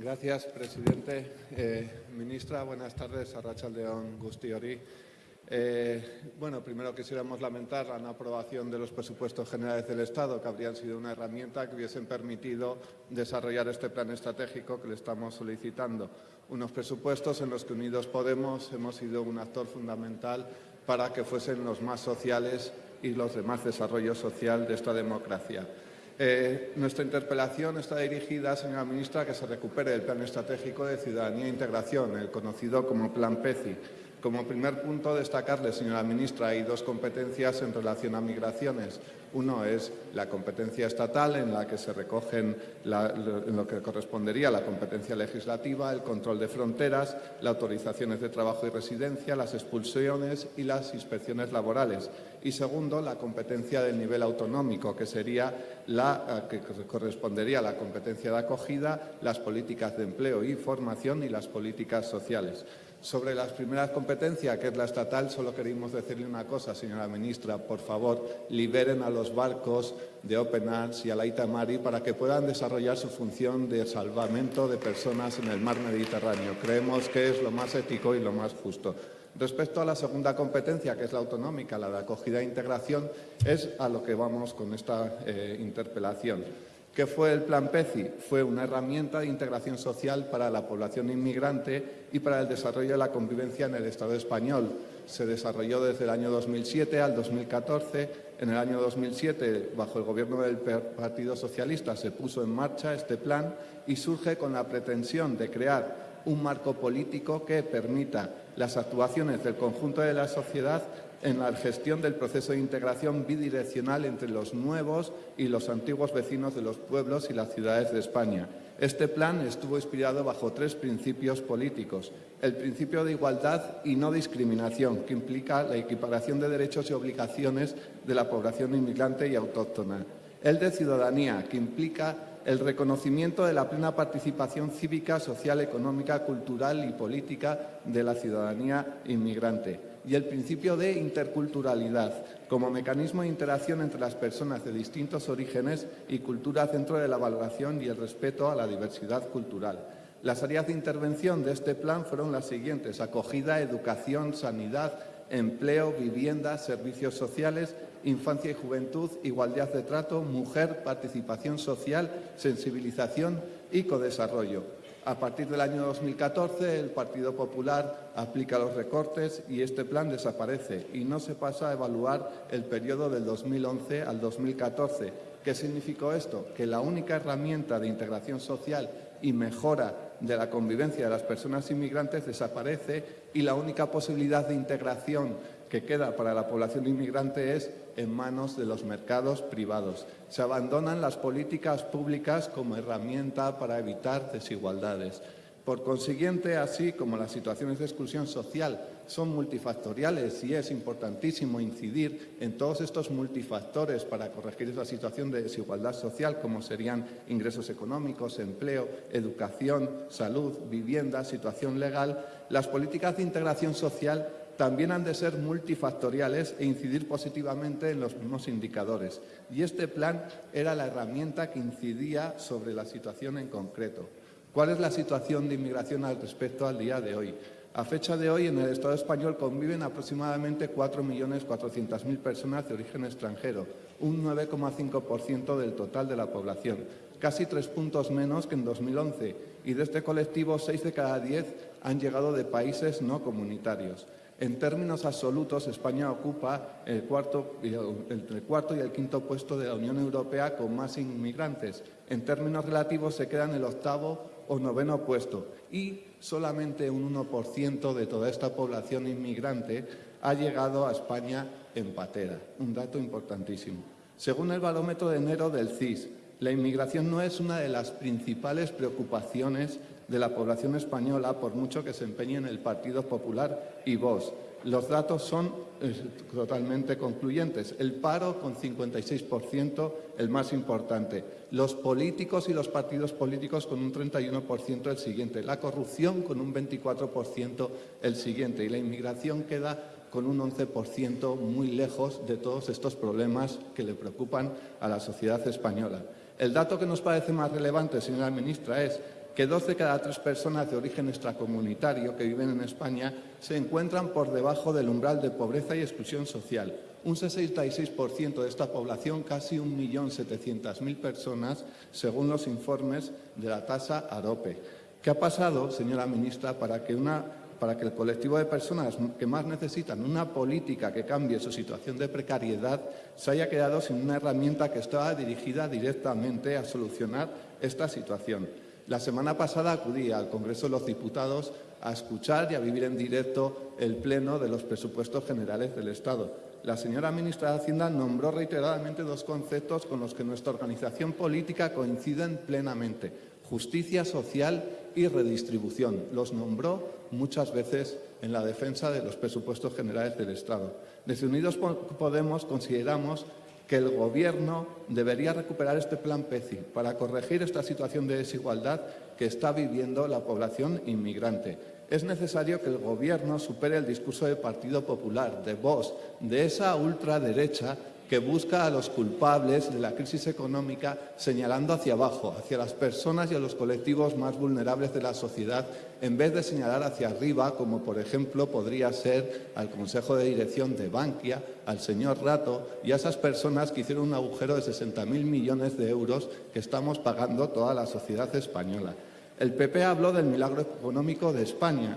Gracias, presidente. Eh, ministra, buenas tardes. Arrachaldeón Gustiori. Eh, bueno, primero quisiéramos lamentar la no aprobación de los presupuestos generales del Estado, que habrían sido una herramienta que hubiesen permitido desarrollar este plan estratégico que le estamos solicitando. Unos presupuestos en los que Unidos Podemos hemos sido un actor fundamental para que fuesen los más sociales y los de más desarrollo social de esta democracia. Eh, nuestra interpelación está dirigida, señora ministra, a que se recupere el Plan Estratégico de Ciudadanía e Integración, el conocido como Plan PECI, como primer punto, destacarle, señora ministra, hay dos competencias en relación a migraciones. Uno es la competencia estatal, en la que se recogen en lo que correspondería la competencia legislativa, el control de fronteras, las autorizaciones de trabajo y residencia, las expulsiones y las inspecciones laborales. Y segundo, la competencia del nivel autonómico, que sería la que correspondería a la competencia de acogida, las políticas de empleo y formación y las políticas sociales. Sobre las primeras competencias, que es la estatal, solo queríamos decirle una cosa, señora ministra. Por favor, liberen a los barcos de Open Arms y a la Itamari para que puedan desarrollar su función de salvamento de personas en el mar Mediterráneo. Creemos que es lo más ético y lo más justo. Respecto a la segunda competencia, que es la autonómica, la de acogida e integración, es a lo que vamos con esta eh, interpelación. ¿Qué fue el Plan PECI? Fue una herramienta de integración social para la población inmigrante y para el desarrollo de la convivencia en el Estado español. Se desarrolló desde el año 2007 al 2014. En el año 2007, bajo el gobierno del Partido Socialista, se puso en marcha este plan y surge con la pretensión de crear un marco político que permita las actuaciones del conjunto de la sociedad en la gestión del proceso de integración bidireccional entre los nuevos y los antiguos vecinos de los pueblos y las ciudades de España. Este plan estuvo inspirado bajo tres principios políticos. El principio de igualdad y no discriminación, que implica la equiparación de derechos y obligaciones de la población inmigrante y autóctona. El de ciudadanía, que implica el reconocimiento de la plena participación cívica, social, económica, cultural y política de la ciudadanía inmigrante y el principio de interculturalidad como mecanismo de interacción entre las personas de distintos orígenes y culturas dentro de la valoración y el respeto a la diversidad cultural. Las áreas de intervención de este plan fueron las siguientes, acogida, educación, sanidad, empleo, vivienda, servicios sociales, infancia y juventud, igualdad de trato, mujer, participación social, sensibilización y codesarrollo. A partir del año 2014, el Partido Popular aplica los recortes y este plan desaparece y no se pasa a evaluar el periodo del 2011 al 2014. ¿Qué significó esto? Que la única herramienta de integración social y mejora de la convivencia de las personas inmigrantes desaparece y la única posibilidad de integración que queda para la población inmigrante es en manos de los mercados privados. Se abandonan las políticas públicas como herramienta para evitar desigualdades. Por consiguiente, así como las situaciones de exclusión social son multifactoriales y es importantísimo incidir en todos estos multifactores para corregir esa situación de desigualdad social, como serían ingresos económicos, empleo, educación, salud, vivienda, situación legal, las políticas de integración social también han de ser multifactoriales e incidir positivamente en los mismos indicadores. Y este plan era la herramienta que incidía sobre la situación en concreto. ¿Cuál es la situación de inmigración al respecto al día de hoy? A fecha de hoy, en el Estado español conviven aproximadamente 4.400.000 personas de origen extranjero, un 9,5% del total de la población, casi tres puntos menos que en 2011, y de este colectivo, seis de cada diez han llegado de países no comunitarios. En términos absolutos, España ocupa el cuarto, el y el quinto puesto de la Unión Europea con más inmigrantes. En términos relativos, se queda en el octavo o noveno puesto y solamente un 1% de toda esta población inmigrante ha llegado a España en patera. Un dato importantísimo. Según el barómetro de enero del CIS, la inmigración no es una de las principales preocupaciones de la población española, por mucho que se empeñe en el Partido Popular y Vox. Los datos son eh, totalmente concluyentes. El paro con 56%, el más importante. Los políticos y los partidos políticos con un 31% el siguiente. La corrupción con un 24% el siguiente. Y la inmigración queda con un 11% muy lejos de todos estos problemas que le preocupan a la sociedad española. El dato que nos parece más relevante, señora ministra, es que dos de cada tres personas de origen extracomunitario que viven en España se encuentran por debajo del umbral de pobreza y exclusión social. Un 66% de esta población, casi 1.700.000 personas, según los informes de la tasa AROPE. ¿Qué ha pasado, señora ministra, para que una para que el colectivo de personas que más necesitan una política que cambie su situación de precariedad se haya quedado sin una herramienta que estaba dirigida directamente a solucionar esta situación. La semana pasada acudí al Congreso de los Diputados a escuchar y a vivir en directo el pleno de los presupuestos generales del Estado. La señora ministra de Hacienda nombró reiteradamente dos conceptos con los que nuestra organización política coinciden plenamente justicia social y redistribución. Los nombró muchas veces en la defensa de los presupuestos generales del Estado. Desde Unidos Podemos consideramos que el Gobierno debería recuperar este plan PECI para corregir esta situación de desigualdad que está viviendo la población inmigrante. Es necesario que el Gobierno supere el discurso del Partido Popular, de Vox, de esa ultraderecha que busca a los culpables de la crisis económica señalando hacia abajo, hacia las personas y a los colectivos más vulnerables de la sociedad, en vez de señalar hacia arriba, como por ejemplo podría ser al Consejo de Dirección de Bankia, al señor Rato y a esas personas que hicieron un agujero de 60.000 millones de euros que estamos pagando toda la sociedad española. El PP habló del milagro económico de España,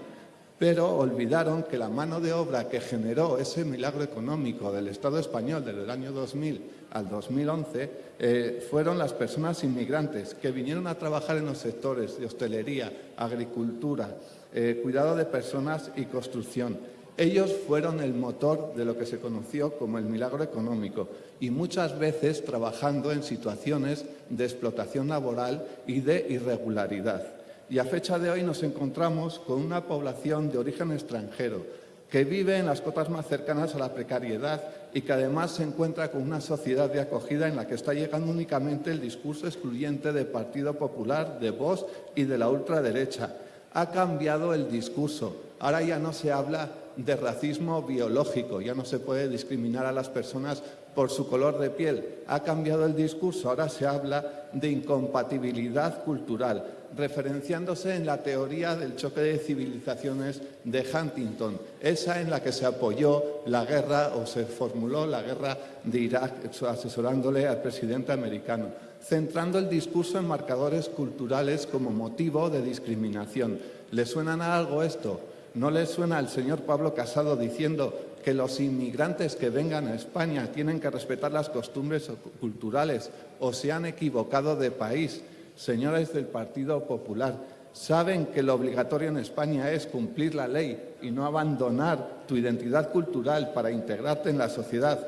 pero olvidaron que la mano de obra que generó ese milagro económico del Estado español desde el año 2000 al 2011 eh, fueron las personas inmigrantes que vinieron a trabajar en los sectores de hostelería, agricultura, eh, cuidado de personas y construcción. Ellos fueron el motor de lo que se conoció como el milagro económico y muchas veces trabajando en situaciones de explotación laboral y de irregularidad y a fecha de hoy nos encontramos con una población de origen extranjero que vive en las cotas más cercanas a la precariedad y que además se encuentra con una sociedad de acogida en la que está llegando únicamente el discurso excluyente del Partido Popular, de Vox y de la ultraderecha. Ha cambiado el discurso. Ahora ya no se habla de racismo biológico, ya no se puede discriminar a las personas por su color de piel. Ha cambiado el discurso, ahora se habla de incompatibilidad cultural referenciándose en la teoría del choque de civilizaciones de Huntington, esa en la que se apoyó la guerra o se formuló la guerra de Irak asesorándole al presidente americano, centrando el discurso en marcadores culturales como motivo de discriminación. ¿Le suena a algo esto? ¿No le suena al señor Pablo Casado diciendo que los inmigrantes que vengan a España tienen que respetar las costumbres culturales o se han equivocado de país? señores del Partido Popular, saben que lo obligatorio en España es cumplir la ley y no abandonar tu identidad cultural para integrarte en la sociedad.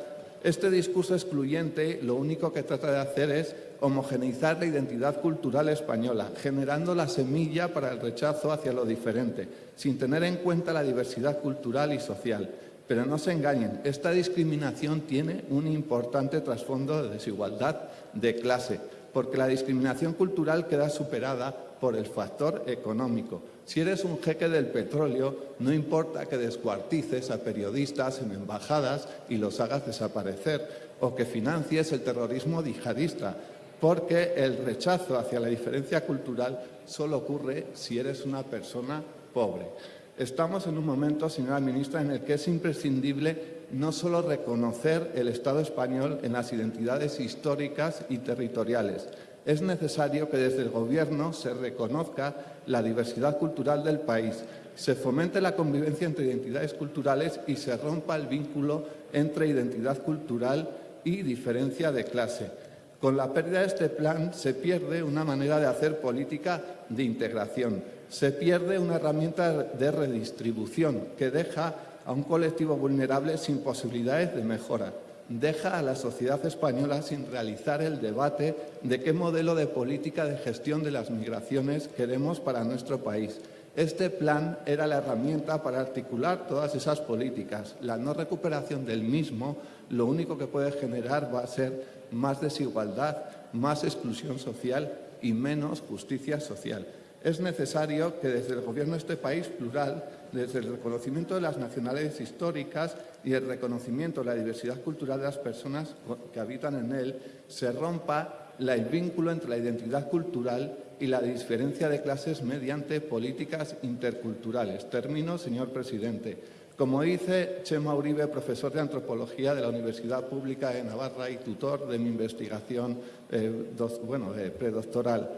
Este discurso excluyente lo único que trata de hacer es homogeneizar la identidad cultural española, generando la semilla para el rechazo hacia lo diferente, sin tener en cuenta la diversidad cultural y social. Pero no se engañen, esta discriminación tiene un importante trasfondo de desigualdad de clase porque la discriminación cultural queda superada por el factor económico. Si eres un jeque del petróleo, no importa que descuartices a periodistas en embajadas y los hagas desaparecer, o que financies el terrorismo yihadista, porque el rechazo hacia la diferencia cultural solo ocurre si eres una persona pobre. Estamos en un momento, señora ministra, en el que es imprescindible no solo reconocer el Estado español en las identidades históricas y territoriales. Es necesario que desde el Gobierno se reconozca la diversidad cultural del país, se fomente la convivencia entre identidades culturales y se rompa el vínculo entre identidad cultural y diferencia de clase. Con la pérdida de este plan se pierde una manera de hacer política de integración, se pierde una herramienta de redistribución que deja a un colectivo vulnerable sin posibilidades de mejora. Deja a la sociedad española sin realizar el debate de qué modelo de política de gestión de las migraciones queremos para nuestro país. Este plan era la herramienta para articular todas esas políticas. La no recuperación del mismo lo único que puede generar va a ser más desigualdad, más exclusión social y menos justicia social. Es necesario que desde el Gobierno de este país plural desde el reconocimiento de las nacionalidades históricas y el reconocimiento de la diversidad cultural de las personas que habitan en él, se rompa el vínculo entre la identidad cultural y la diferencia de clases mediante políticas interculturales. Termino, señor presidente. Como dice Chema Uribe, profesor de Antropología de la Universidad Pública de Navarra y tutor de mi investigación eh, dos- bueno, eh, predoctoral,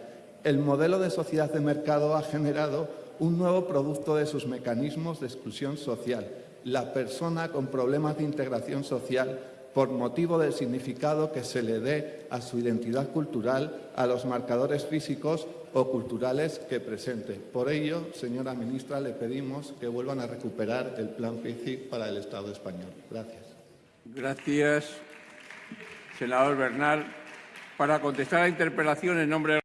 el modelo de sociedad de mercado ha generado un nuevo producto de sus mecanismos de exclusión social, la persona con problemas de integración social por motivo del significado que se le dé a su identidad cultural, a los marcadores físicos o culturales que presente. Por ello, señora ministra, le pedimos que vuelvan a recuperar el plan FICI para el Estado español. Gracias. Gracias, senador Bernal. Para contestar la interpelación en nombre del